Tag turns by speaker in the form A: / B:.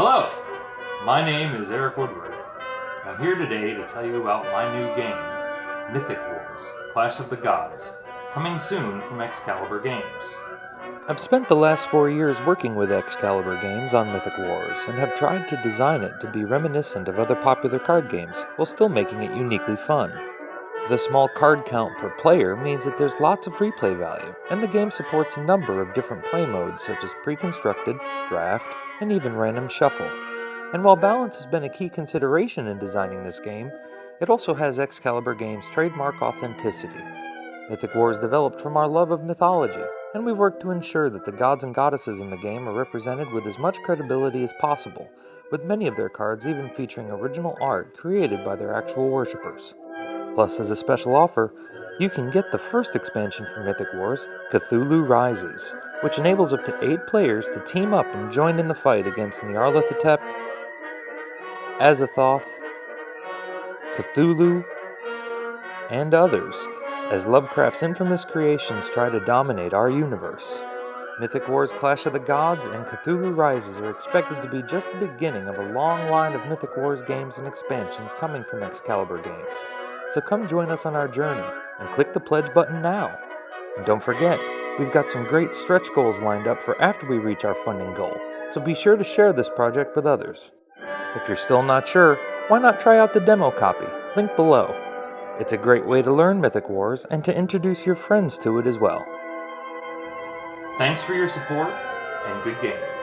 A: Hello, my name is Eric Woodward. I'm here today to tell you about my new game, Mythic Wars Clash of the Gods, coming soon from Excalibur Games.
B: I've spent the last four years working with Excalibur Games on Mythic Wars and have tried to design it to be reminiscent of other popular card games while still making it uniquely fun. The small card count per player means that there's lots of replay value, and the game supports a number of different play modes such as pre-constructed, draft, and even random shuffle. And while balance has been a key consideration in designing this game, it also has Excalibur Games' trademark authenticity. Mythic Wars developed from our love of mythology, and we've worked to ensure that the gods and goddesses in the game are represented with as much credibility as possible, with many of their cards even featuring original art created by their actual worshippers. Plus, as a special offer, you can get the first expansion for Mythic Wars, Cthulhu Rises, which enables up to 8 players to team up and join in the fight against Nyarlathotep, Azathoth, Cthulhu, and others, as Lovecraft's infamous creations try to dominate our universe. Mythic Wars Clash of the Gods and Cthulhu Rises are expected to be just the beginning of a long line of Mythic Wars games and expansions coming from Excalibur Games. So come join us on our journey and click the pledge button now. And don't forget, we've got some great stretch goals lined up for after we reach our funding goal, so be sure to share this project with others. If you're still not sure, why not try out the demo copy, link below. It's a great way to learn Mythic Wars and to introduce your friends to it as well.
A: Thanks for your support, and good gaming.